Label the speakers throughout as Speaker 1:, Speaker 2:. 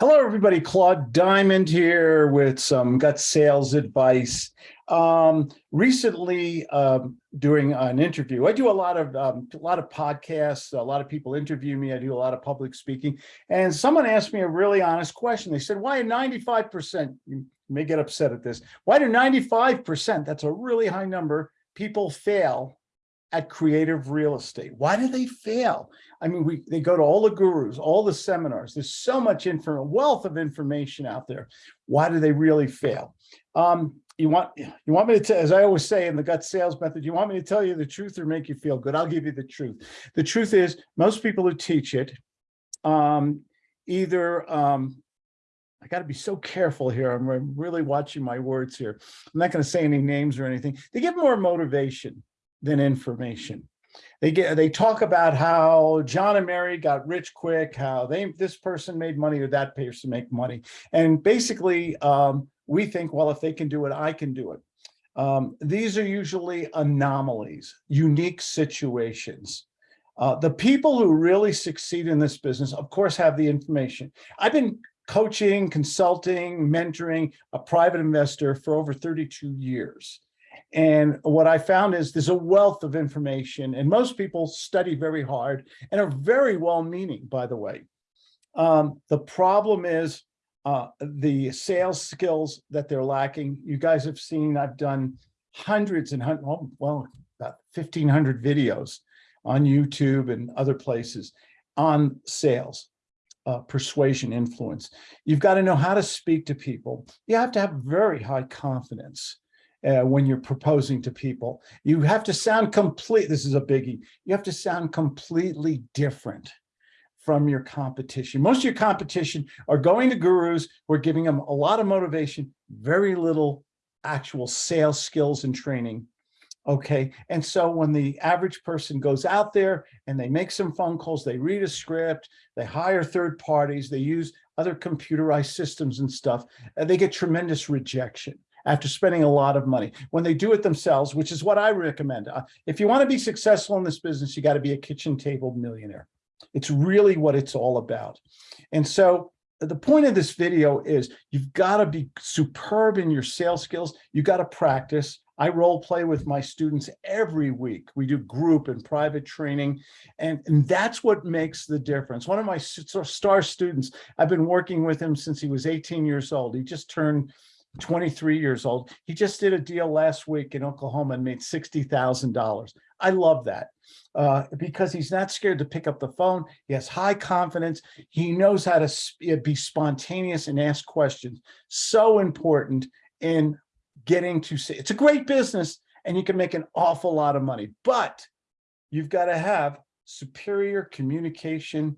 Speaker 1: Hello, everybody. Claude Diamond here with some gut sales advice. Um, recently, um, during an interview, I do a lot of um, a lot of podcasts. A lot of people interview me. I do a lot of public speaking, and someone asked me a really honest question. They said, "Why 95 percent?" You may get upset at this. Why do 95 percent? That's a really high number. People fail at creative real estate. Why do they fail? I mean, we they go to all the gurus, all the seminars. There's so much info, wealth of information out there. Why do they really fail? Um, you want you want me to as I always say in the gut sales method, you want me to tell you the truth or make you feel good? I'll give you the truth. The truth is most people who teach it um, either um, I got to be so careful here. I'm really watching my words here. I'm not going to say any names or anything. They give more motivation than information. They get they talk about how John and Mary got rich quick, how they this person made money or that person make money. And basically, um, we think, well, if they can do it, I can do it. Um, these are usually anomalies, unique situations. Uh, the people who really succeed in this business, of course, have the information. I've been coaching, consulting, mentoring a private investor for over 32 years. And what I found is there's a wealth of information and most people study very hard and are very well-meaning, by the way. Um, the problem is uh, the sales skills that they're lacking. You guys have seen, I've done hundreds and hundreds, well, about 1500 videos on YouTube and other places on sales, uh, persuasion, influence. You've got to know how to speak to people. You have to have very high confidence uh, when you're proposing to people. You have to sound complete. This is a biggie. You have to sound completely different from your competition. Most of your competition are going to gurus who are giving them a lot of motivation, very little actual sales skills and training. Okay. And so when the average person goes out there and they make some phone calls, they read a script, they hire third parties, they use other computerized systems and stuff, and they get tremendous rejection after spending a lot of money. When they do it themselves, which is what I recommend. Uh, if you want to be successful in this business, you got to be a kitchen table millionaire. It's really what it's all about. And so the point of this video is you've got to be superb in your sales skills. You got to practice. I role play with my students every week. We do group and private training, and, and that's what makes the difference. One of my star students, I've been working with him since he was 18 years old. He just turned 23 years old. He just did a deal last week in Oklahoma and made $60,000. I love that uh, because he's not scared to pick up the phone. He has high confidence. He knows how to be spontaneous and ask questions. So important in getting to see. it's a great business and you can make an awful lot of money, but you've got to have superior communication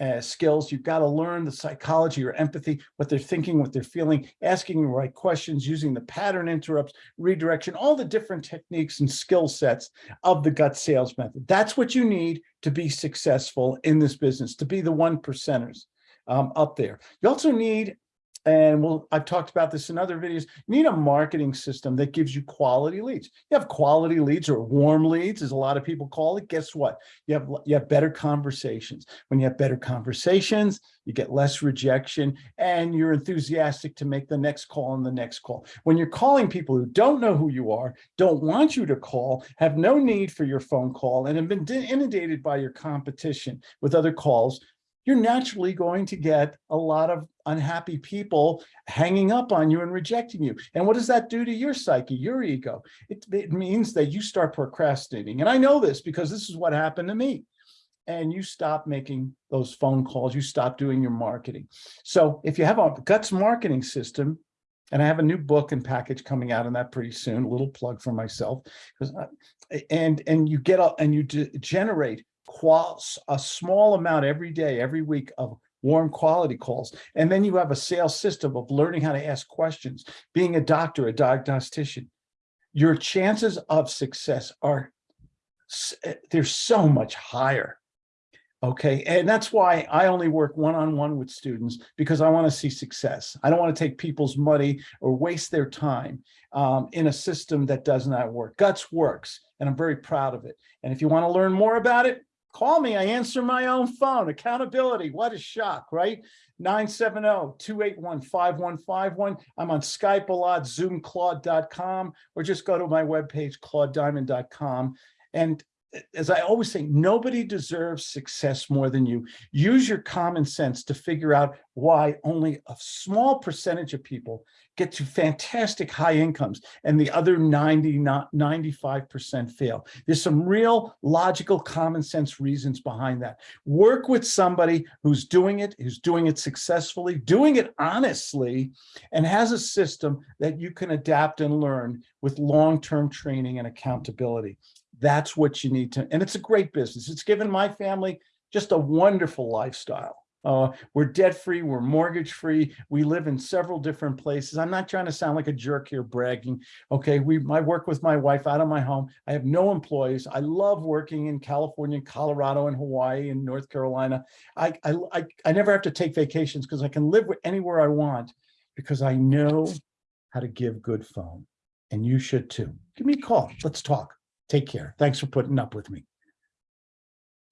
Speaker 1: uh, skills. You've got to learn the psychology or empathy, what they're thinking, what they're feeling, asking the right questions, using the pattern interrupts, redirection, all the different techniques and skill sets of the gut sales method. That's what you need to be successful in this business, to be the one percenters um, up there. You also need and well, I've talked about this in other videos, you need a marketing system that gives you quality leads. You have quality leads or warm leads, as a lot of people call it. Guess what? You have, you have better conversations. When you have better conversations, you get less rejection and you're enthusiastic to make the next call and the next call. When you're calling people who don't know who you are, don't want you to call, have no need for your phone call and have been inundated by your competition with other calls, you're naturally going to get a lot of unhappy people hanging up on you and rejecting you. And what does that do to your psyche, your ego? It, it means that you start procrastinating. And I know this because this is what happened to me. And you stop making those phone calls, you stop doing your marketing. So if you have a guts marketing system, and I have a new book and package coming out on that pretty soon, a little plug for myself, and and you get up and you generate a small amount every day, every week of warm quality calls. And then you have a sales system of learning how to ask questions, being a doctor, a diagnostician. Your chances of success are, eh, they're so much higher. Okay, and that's why I only work one-on-one -on -one with students because I want to see success. I don't want to take people's money or waste their time um, in a system that does not work. Guts works, and I'm very proud of it. And if you want to learn more about it, call me. I answer my own phone. Accountability. What a shock, right? oh, 970-281-5151. I'm on Skype a lot, zoomclaude.com, or just go to my webpage, claudediamond.com. And as I always say, nobody deserves success more than you. Use your common sense to figure out why only a small percentage of people get to fantastic high incomes and the other 90, not 95% fail. There's some real logical common sense reasons behind that. Work with somebody who's doing it, who's doing it successfully, doing it honestly, and has a system that you can adapt and learn with long-term training and accountability. That's what you need to, and it's a great business. It's given my family just a wonderful lifestyle. Uh, we're debt free, we're mortgage free. We live in several different places. I'm not trying to sound like a jerk here bragging. Okay, we I work with my wife out of my home. I have no employees. I love working in California, Colorado, and Hawaii, and North Carolina. I I I, I never have to take vacations because I can live anywhere I want because I know how to give good phone. And you should too. Give me a call. Let's talk. Take care. Thanks for putting up with me.